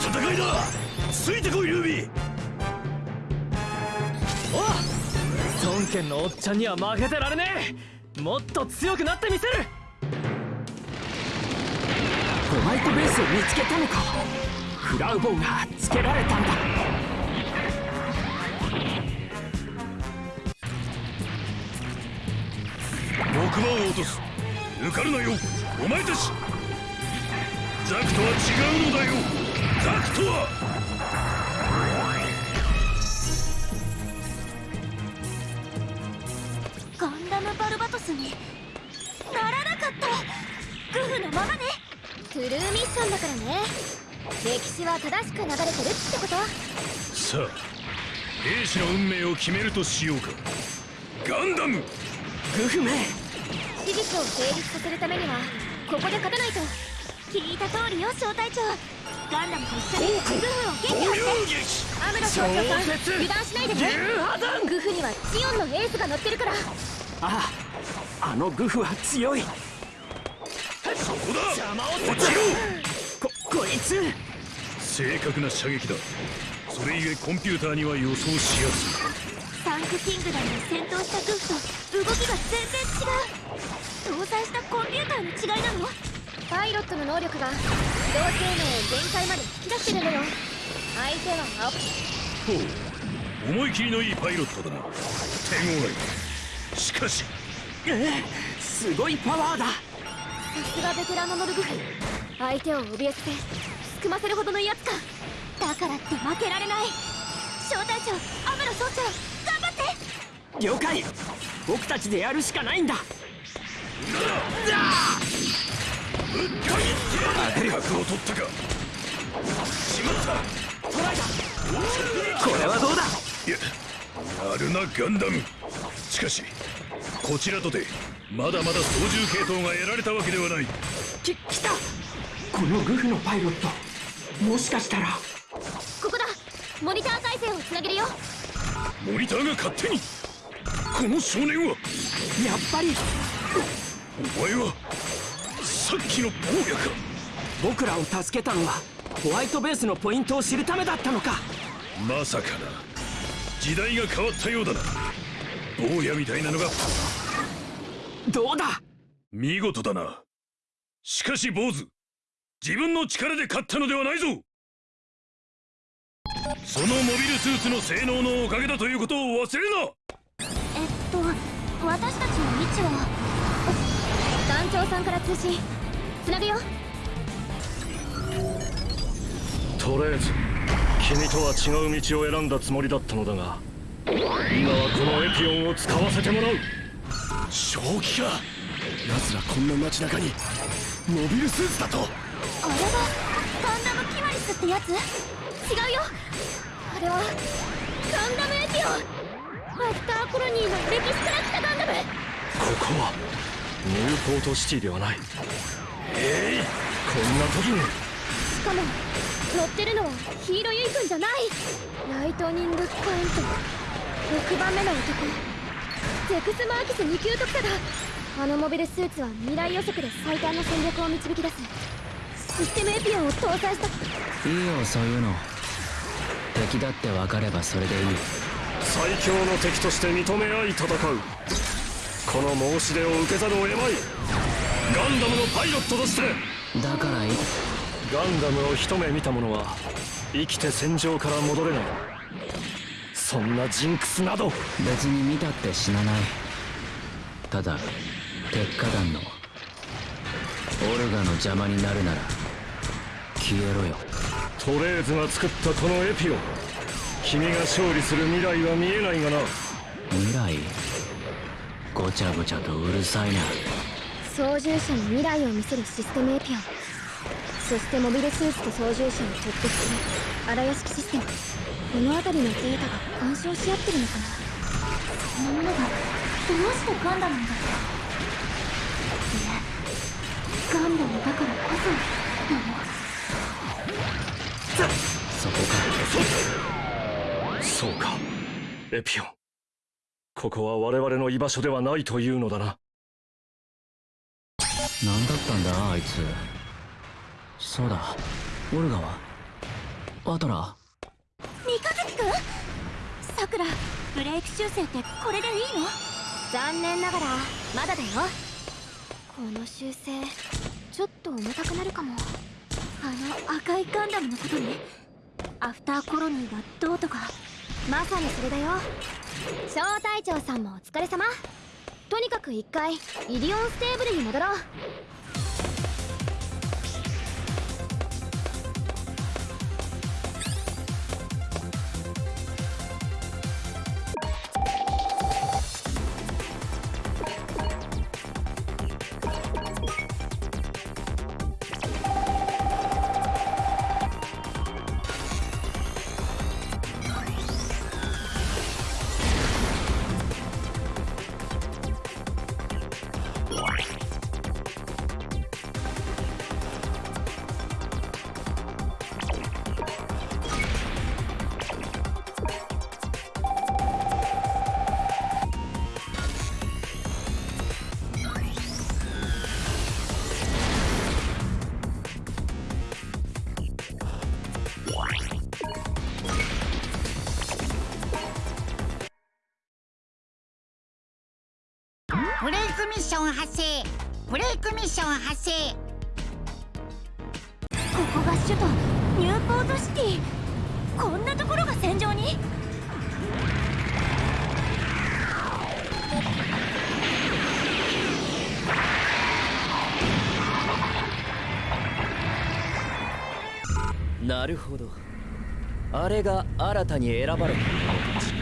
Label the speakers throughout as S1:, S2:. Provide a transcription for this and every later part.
S1: 戦いだ。ついてこいルビー。
S2: お孫権のおっちゃんには負けてられねえ。もっと強くなってみせる。
S3: ホワイトベースを見つけたのか。フラウボンがつけられたんだ。
S1: 6番を落とす。抜かるなよお前たち。ザクとは違うのだよ。ザクとは
S4: ガンダムバルバトスにならなかったグフのままね。トゥルーミッションだからね。歴史は正しく流れてるってこと。
S1: さあ兵士の運命を決めるとしようか。ガンダム！
S3: グフめ
S4: 史実を成立させるためにはここで勝たないと。聞いた通りよ小隊長ガンダムと一緒にグフを撃破してアムロ少将さん油断しないでねグフにはジオンのエースが乗ってる。から
S3: あああのグフは強い
S1: そこだ
S2: 邪魔を
S1: 落ちろ
S3: ここいつ
S1: 正確な射撃だそれゆえコンピューターには予想しやすい
S4: タンクキングダムで戦闘したグフと動きが全然違う搭載したコンピューターの違いなのパイロットの能力が自動性能を限界まで引き出してるのよ。相手は青
S1: ほう。思い切りのいいパイロットだな。手強い。しかし。
S3: ええすごいパワーだ。
S4: さすがベテランのノルグフ相手を怯えつけすくませるほどのやつか。だからって負けられない。小隊長アムロ総長頑張って。
S3: 了解。僕たちでやるしかないんだ
S1: 角を取ったか。しまった。
S3: これはどうだ？
S1: いややるなガンダム。しかしこちらとてまだまだ操縦系統が得られたわけではない。
S3: き来た。このグフのパイロット。もしかしたら。
S4: ここだ。モニター回線をつなげるよ。
S1: モニターが勝手に。この少年は。
S3: やっぱり。
S1: お前はさっきの坊やか
S3: 僕らを助けたのはホワイトベースのポイントを知るためだったのか。
S1: まさかな時代が変わったようだな。坊やみたいなのが。
S3: どうだ？
S1: 見事だな。しかし坊主。自分の力で勝ったのではないぞ。そのモビルスーツの性能のおかげだということを忘れな。
S4: えっと私たちの位置は。団長さんから通信つなぐよ。
S1: とりあえず君とは違う道を選んだつもりだったのだが今はこのエピオンを使わせてもらう。正気か。奴らこんな街中にモビルスーツだと。
S4: あれがガンダムキマリスってやつ？違うよ。あれはガンダムエピオン。アフターコロニーの歴史から来たガンダム。
S1: ここはニューポートシティではないえいこんな時に。
S4: しかも乗ってるのはヒーローユイ君じゃない。ライトニングカウント。6番目の男。ゼクスマーキス2級特化だ。あのモビルスーツは未来予測で最短の戦略を導き出す。システムエピオンを搭載した。
S5: いいよそういうの。敵だって分かればそれでいい。
S1: 最強の敵として認め合い戦う。この申し出を受けざるを得まいガンダムのパイロットとして。
S5: だからいい。
S1: ガンダムを一目見た者は生きて戦場から戻れない。そんなジンクスなど。
S5: 別に見たって死なない。ただ鉄火団のオルガの邪魔になるなら消えろよ。
S1: トレーズが作ったこのエピオン君が勝利する未来は見えないがな。
S5: 未来？ごちゃごちゃとうるさいな
S4: 操縦者に未来を見せるシステムエピオン。そしてモビルスーツと操縦者に直結する荒屋敷システム。この辺りのデータが干渉し合ってるのかな？そんなものが。どうしてガンダムなんだいえガンダムだからこそ。なの
S5: そこか。
S1: そうか。エピオン。ここは我々の居場所ではないというのだな
S5: 何だったんだあいつ。そうだ。オルガは？アトラ
S4: 三日月くんさくらブレイク修正ってこれでいいの？残念ながらまだだよ。この修正ちょっと重たくなるかも。あの赤いガンダムのことね。アフターコロニーがどうとか。まさにそれだよ。小隊長さんもお疲れ様。とにかく一回イリオンステーブルに戻ろう。
S6: ブレイクミッション発生。ブレイクミッション発生。
S4: ここが首都ニューポートシティ。こんなところが戦場に？
S2: なるほど。あれが新たに選ばれた者たち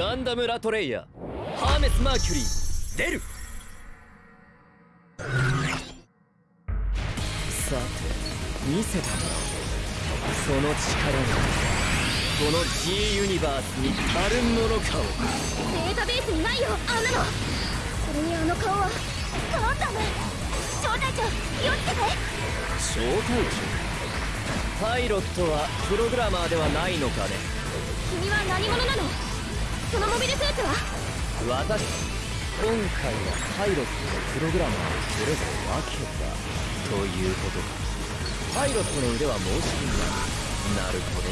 S2: ガンダム・ラトレイヤハーメス・マーキュリー。出る。さて見せてもらおうその力がこの G ユニバースに足るものかを。
S4: データベースにないよあんなの。それにあの顔はガンダム。小隊長気をつけて
S2: 小隊長パイロットはプログラマーではないのかね。
S4: 君は何者なの？そのモビルスーツは？
S2: 私今回はパイロットとプログラマーをそれぞれ分けた。ということか。パイロットの腕は申し分ない。なるほど。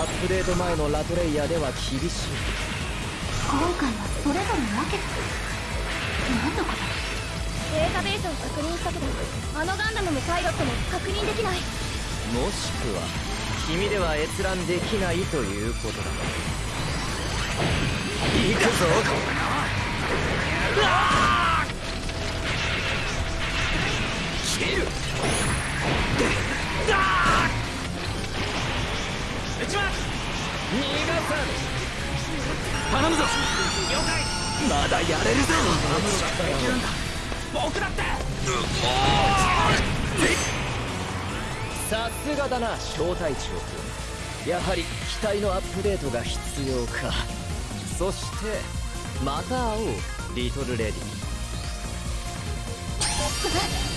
S2: アップデート前のラトレイヤーでは厳しい
S4: 今回はそれぞれ分けた何のことデータベースを確認したけどあのガンダムもパイロットも確認できない。
S2: もしくは君では閲覧できないということだ行くぞ。切る撃ちます逃がさぬ頼むぞ。了解まだやれるぞ僕だってさすがだな小隊長君。やはり機体のアップデートが必要か。そしてまた会おうリトルレディ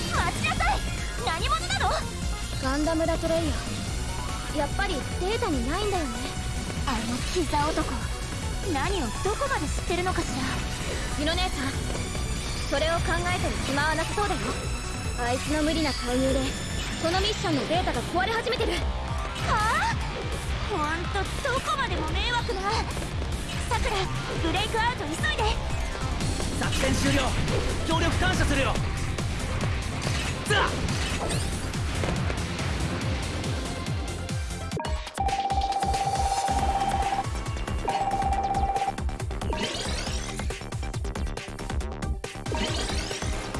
S4: 待ちなさい！何者なの？ガンダムラトレイヤー。やっぱりデータにないんだよね。あの膝男。何をどこまで知ってるのかしら。ヒロ姉さんそれを考えてる暇はなさそうだよ。あいつの無理な介入でこのミッションのデータが壊れ始めてる。はあ？ほんとどこまでも迷惑なさくらブレイクアウト急いで。
S2: 作戦終了。協力感謝するよ。ザッ。